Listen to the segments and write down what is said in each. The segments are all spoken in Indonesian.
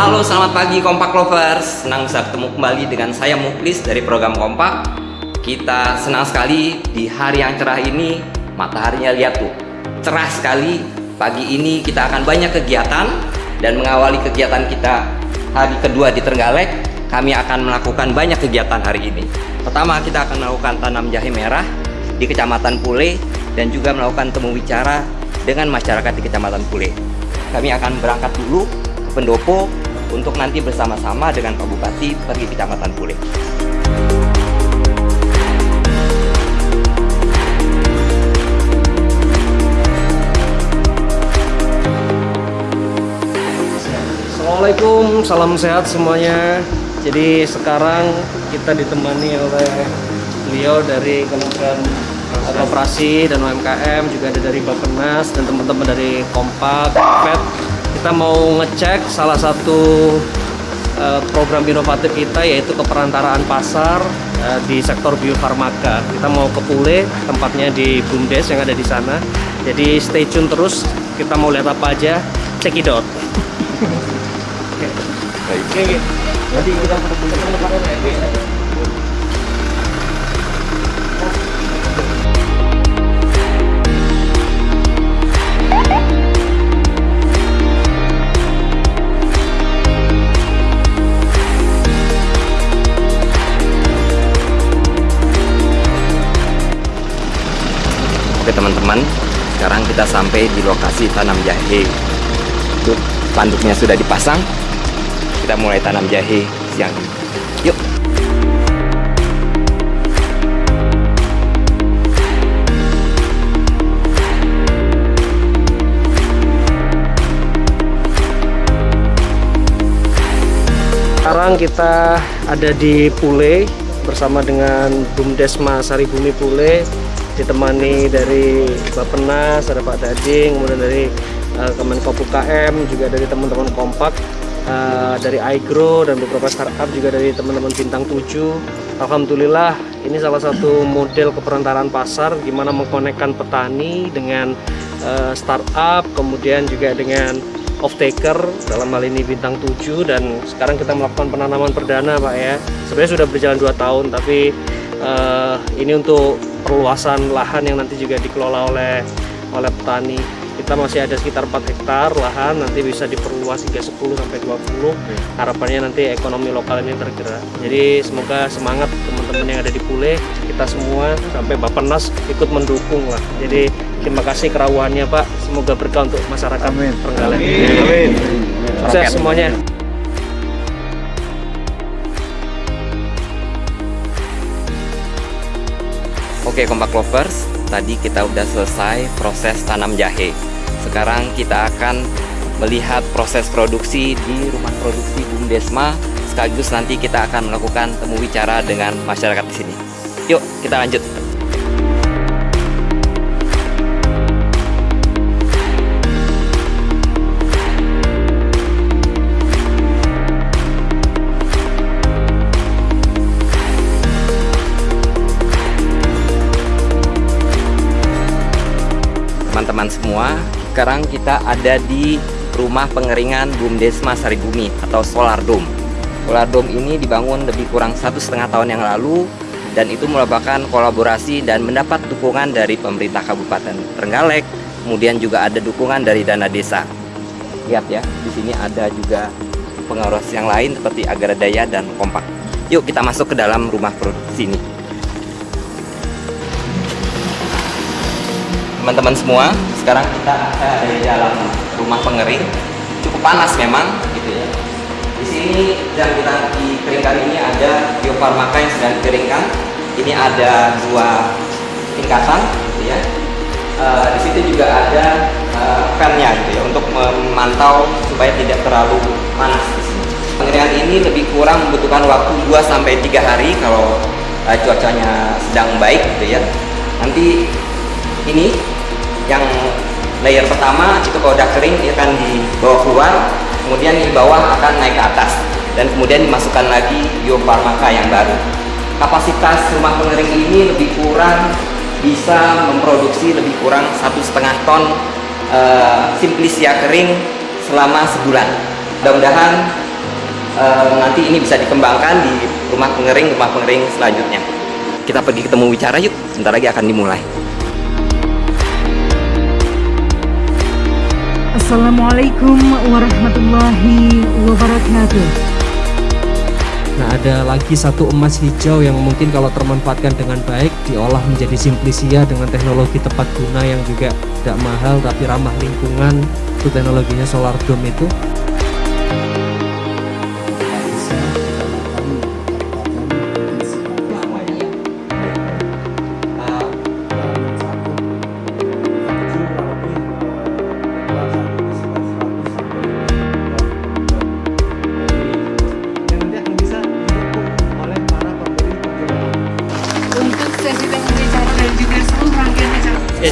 Halo, selamat pagi Kompak Lovers. Senang bisa ketemu kembali dengan saya Muklis dari program Kompak. Kita senang sekali di hari yang cerah ini, mataharinya lihat tuh, cerah sekali. Pagi ini kita akan banyak kegiatan dan mengawali kegiatan kita hari kedua di Trenggalek. Kami akan melakukan banyak kegiatan hari ini. Pertama, kita akan melakukan tanam jahe merah di Kecamatan Pule dan juga melakukan temu bicara dengan masyarakat di Kecamatan Pule. Kami akan berangkat dulu ke Pendopo untuk nanti bersama-sama dengan Pak Bupati pergi ke Kecamatan Pule. Assalamualaikum, salam sehat semuanya. Jadi sekarang kita ditemani oleh beliau dari Kementerian Koperasi dan UMKM, juga ada dari Bappenas dan teman-teman dari Kompak, FED. Kita mau ngecek salah satu eh, program inovatif kita yaitu keperantaraan pasar eh, di sektor biofarmaka. Kita mau ke Pule, tempatnya di Bumdes yang ada di sana. Jadi stay tune terus, kita mau lihat apa aja, check it out. Oke, oke. Jadi kita Oke teman-teman, sekarang kita sampai di lokasi tanam jahe. Itu panduknya sudah dipasang. Kita mulai tanam jahe siang. Yuk. Sekarang kita ada di Pule bersama dengan Bumdesma Saribumi Pule ditemani dari Bapenas, ada Pak Dading, kemudian dari uh, Kemenkop UKM, juga dari teman-teman Kompak, uh, dari iGrow dan beberapa startup juga dari teman-teman Bintang 7. Alhamdulillah ini salah satu model keperantaraan pasar gimana mengkonekkan petani dengan uh, startup, kemudian juga dengan off taker dalam hal ini bintang 7 dan sekarang kita melakukan penanaman perdana Pak ya sebenarnya sudah berjalan 2 tahun tapi uh, ini untuk perluasan lahan yang nanti juga dikelola oleh oleh petani. Kita masih ada sekitar 4 hektar lahan nanti bisa diperluas hingga 10 sampai 20 harapannya nanti ekonomi lokal ini tergerak. Jadi semoga semangat teman-teman yang ada di Pule kita semua sampai Bapenas ikut mendukung lah. Jadi terima kasih kerawaannya Pak. Semoga berkah untuk masyarakat Amin. Trenggalek. Amin. sukses semuanya Oke Kompak Lovers, tadi kita udah selesai proses tanam jahe. Sekarang kita akan melihat proses produksi di rumah produksi Bumdesma. Sekaligus nanti kita akan melakukan temu bicara dengan masyarakat di sini. Yuk, kita lanjut. Teman-teman semua sekarang kita ada di rumah pengeringan Bumdesma Saribumi atau Solar Dome. Solar Dome ini dibangun lebih kurang satu setengah tahun yang lalu dan itu merupakan kolaborasi dan mendapat dukungan dari pemerintah Kabupaten Trenggalek kemudian juga ada dukungan dari dana desa. Lihat ya di sini ada juga pengawas yang lain seperti Agradaya dan Kompak. Yuk kita masuk ke dalam rumah produksi ini teman-teman semua. Sekarang kita ada di dalam rumah pengering. Cukup panas memang gitu ya. Di sini yang kita dikeringkan ini ada biofarmaka yang sedang dikeringkan ini ada dua tingkatan gitu ya. E, di situ juga ada e, fan-nya gitu ya untuk memantau supaya tidak terlalu panas di sini. Pengeringan ini lebih kurang membutuhkan waktu 2 sampai 3 hari kalau e, cuacanya sedang baik gitu ya. Nanti ini yang layer pertama itu kalau udah kering dia akan dibawa keluar kemudian di bawah akan naik ke atas dan kemudian dimasukkan lagi biofarmaka yang baru. Kapasitas rumah pengering ini lebih kurang bisa memproduksi lebih kurang satu setengah ton uh, simplisia kering selama sebulan. Mudah-mudahan eh, nanti ini bisa dikembangkan di rumah pengering rumah pengering selanjutnya. Kita pergi ketemu bicara yuk sebentar lagi akan dimulai Assalamualaikum warahmatullahi wabarakatuh. Nah ada lagi satu emas hijau yang mungkin kalau termanfaatkan dengan baik diolah menjadi simplisia dengan teknologi tepat guna yang juga tidak mahal tapi ramah lingkungan itu teknologinya solar dome itu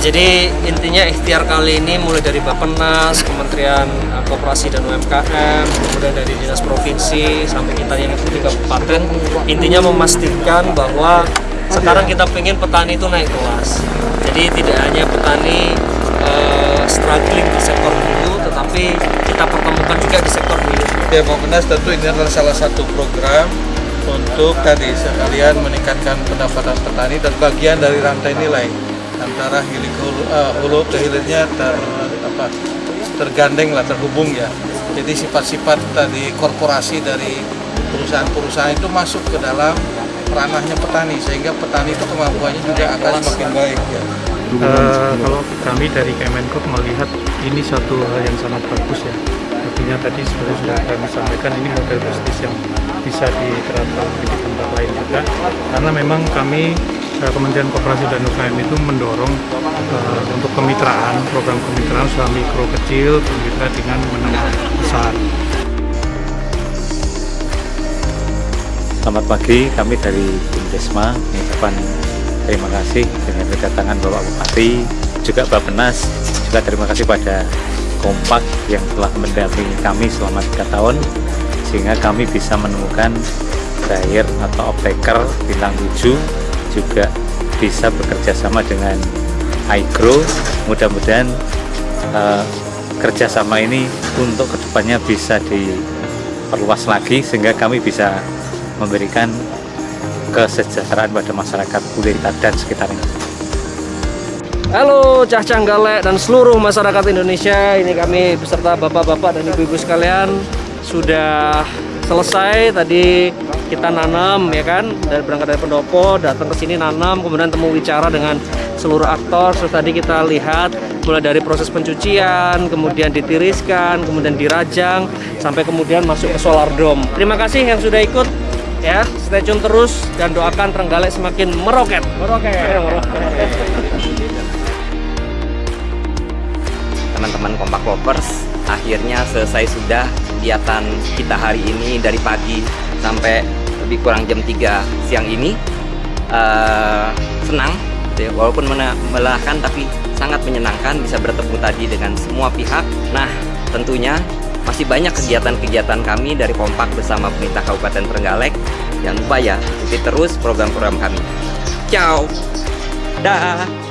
jadi intinya ikhtiar kali ini mulai dari Bappenas, Kementerian eh, Koperasi dan UMKM, kemudian dari Dinas Provinsi sampai kita yang di kabupaten, intinya memastikan bahwa sekarang kita pengen petani itu naik kelas. Jadi tidak hanya petani eh, struggling di sektor hulu, tetapi kita pertemukan juga di sektor hilir. Ya Bapenas tentu ini adalah salah satu program untuk tadi sekalian meningkatkan pendapatan petani dan bagian dari rantai nilai antara hilir hulu, eh, hulu ke hilirnya ter, apa, tergandeng lah terhubung ya. Jadi sifat-sifat tadi korporasi dari perusahaan-perusahaan itu masuk ke dalam ranahnya petani sehingga petani itu kemampuannya juga akan semakin baik ya. Eh, kalau kami dari Kemenkop melihat ini satu hal yang sangat bagus ya. Artinya tadi sebenarnya sudah kami sampaikan ini model bisnis yang bisa diterapkan di tempat lain juga. Karena memang kami Kementerian Koperasi dan UKM itu mendorong eh, untuk kemitraan, program kemitraan usaha mikro kecil bermitra dengan menengah besar. Selamat pagi, kami dari Bumdesma mengucapkan terima kasih dengan kedatangan Bapak Bupati, juga Bappenas, juga terima kasih pada Kompak yang telah mendampingi kami selama tiga tahun, sehingga kami bisa menemukan buyer atau optaker bintang 7, juga bisa bekerja sama dengan iGrow. Mudah-mudahan eh, kerjasama ini untuk ke depannya bisa diperluas lagi sehingga kami bisa memberikan kesejahteraan pada masyarakat Kulita dan sekitarnya. Halo Cah Canggalek dan seluruh masyarakat Indonesia Ini kami beserta bapak-bapak dan ibu-ibu sekalian Sudah selesai tadi kita nanam ya kan? Dari berangkat dari pendopo datang ke sini nanam kemudian temu bicara dengan seluruh aktor. Terus tadi kita lihat mulai dari proses pencucian kemudian ditiriskan kemudian dirajang sampai kemudian masuk ke solar dome. Terima kasih yang sudah ikut ya. Stay tune terus dan doakan Trenggalek semakin meroket. Meroket, meroket. teman-teman kompak lovers akhirnya selesai sudah kegiatan kita hari ini dari pagi sampai lebih kurang jam 3 siang ini. Eh, senang ya, walaupun melelahkan tapi sangat menyenangkan bisa bertemu tadi dengan semua pihak. Nah tentunya masih banyak kegiatan-kegiatan kami dari kompak bersama pemerintah Kabupaten Trenggalek. Jangan lupa ya ikuti terus program-program kami. Ciao. Dah